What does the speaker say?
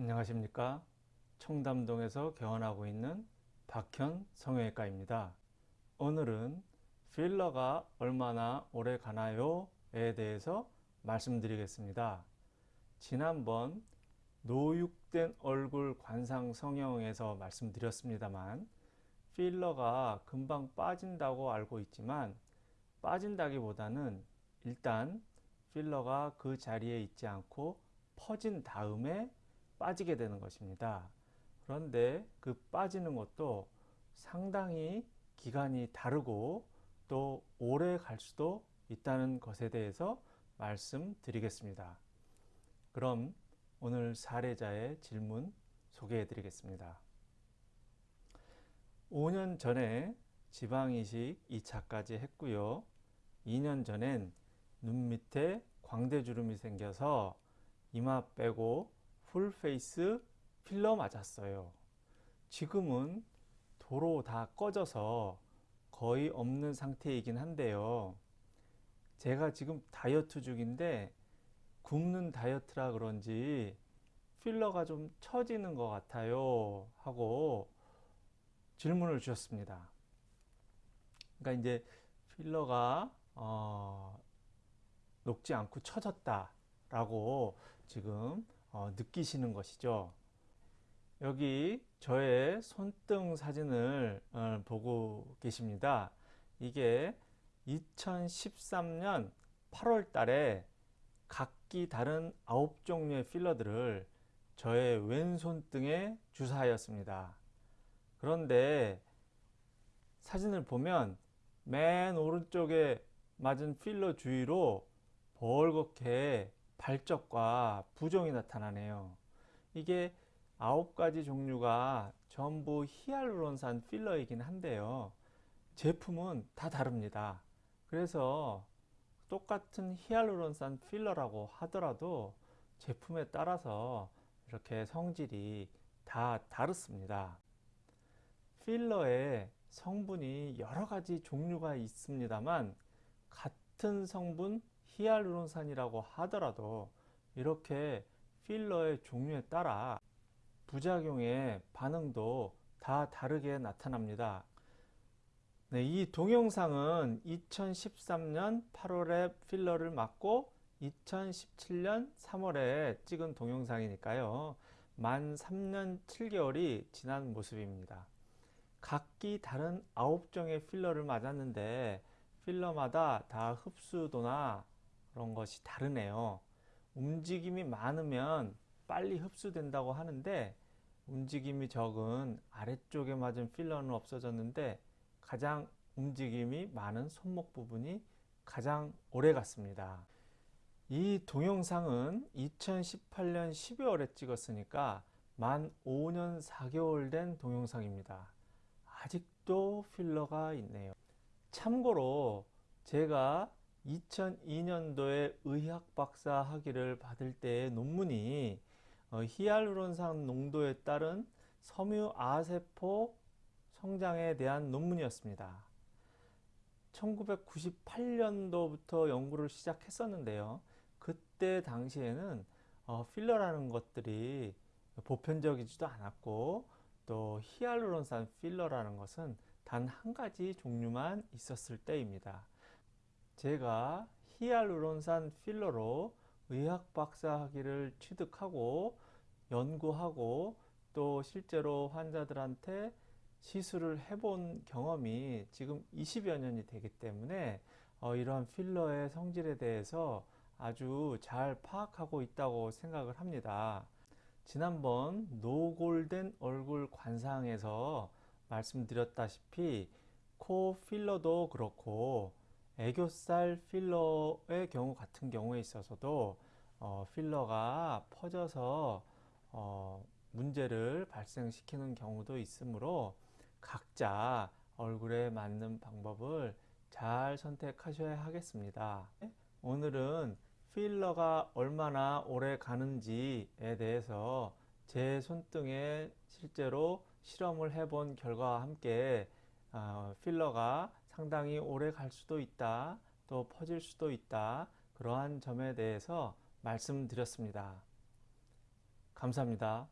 안녕하십니까? 청담동에서 개원하고 있는 박현 성형외과입니다. 오늘은 필러가 얼마나 오래 가나요? 에 대해서 말씀드리겠습니다. 지난번 노육된 얼굴 관상 성형에서 말씀드렸습니다만 필러가 금방 빠진다고 알고 있지만 빠진다기보다는 일단 필러가 그 자리에 있지 않고 퍼진 다음에 빠지게 되는 것입니다. 그런데 그 빠지는 것도 상당히 기간이 다르고 또 오래 갈 수도 있다는 것에 대해서 말씀드리겠습니다. 그럼 오늘 사례자의 질문 소개해 드리겠습니다. 5년 전에 지방이식 2차까지 했고요. 2년 전엔 눈 밑에 광대주름이 생겨서 이마 빼고 풀페이스 필러 맞았어요. 지금은 도로 다 꺼져서 거의 없는 상태이긴 한데요. 제가 지금 다이어트 중인데 굶는 다이어트라 그런지 필러가 좀 처지는 것 같아요 하고 질문을 주셨습니다. 그러니까 이제 필러가 어, 녹지 않고 처졌다 라고 지금 어, 느끼시는 것이죠. 여기 저의 손등 사진을 어, 보고 계십니다. 이게 2013년 8월 달에 각기 다른 9종류의 필러들을 저의 왼손등에 주사하였습니다. 그런데 사진을 보면 맨 오른쪽에 맞은 필러 주위로 벌겋게 발적과 부종이 나타나네요. 이게 아홉 가지 종류가 전부 히알루론산 필러이긴 한데요. 제품은 다 다릅니다. 그래서 똑같은 히알루론산 필러라고 하더라도 제품에 따라서 이렇게 성질이 다 다릅니다. 필러의 성분이 여러 가지 종류가 있습니다만 같은 성분 히알루론산이라고 하더라도 이렇게 필러의 종류에 따라 부작용의 반응도 다 다르게 나타납니다. 네, 이 동영상은 2013년 8월에 필러를 맞고 2017년 3월에 찍은 동영상이니까요. 만 3년 7개월이 지난 모습입니다. 각기 다른 9종의 필러를 맞았는데 필러마다 다 흡수도나 그런 것이 다르네요. 움직임이 많으면 빨리 흡수된다고 하는데 움직임이 적은 아래쪽에 맞은 필러는 없어졌는데 가장 움직임이 많은 손목 부분이 가장 오래 갔습니다. 이 동영상은 2018년 12월에 찍었으니까 만 5년 4개월 된 동영상입니다. 아직도 필러가 있네요. 참고로 제가 2002년도에 의학 박사 학위를 받을 때의 논문이 어, 히알루론산 농도에 따른 섬유 아세포 성장에 대한 논문이었습니다. 1998년도부터 연구를 시작했었는데요. 그때 당시에는 어, 필러라는 것들이 보편적이지도 않았고 또 히알루론산 필러라는 것은 단 한 가지 종류만 있었을 때입니다. 제가 히알루론산 필러로 의학 박사 학위를 취득하고 연구하고 또 실제로 환자들한테 시술을 해본 경험이 지금 20여 년이 되기 때문에 어, 이러한 필러의 성질에 대해서 아주 잘 파악하고 있다고 생각을 합니다. 지난번 노골된 얼굴 관상에서 말씀드렸다시피 코 필러도 그렇고 애교살 필러의 경우 같은 경우에 있어서도 어, 필러가 퍼져서 어, 문제를 발생시키는 경우도 있으므로 각자 얼굴에 맞는 방법을 잘 선택하셔야 하겠습니다. 오늘은 필러가 얼마나 오래 가는지에 대해서 제 손등에 실제로 실험을 해본 결과와 함께 어, 필러가 상당히 오래 갈 수도 있다 또 퍼질 수도 있다 그러한 점에 대해서 말씀드렸습니다 감사합니다.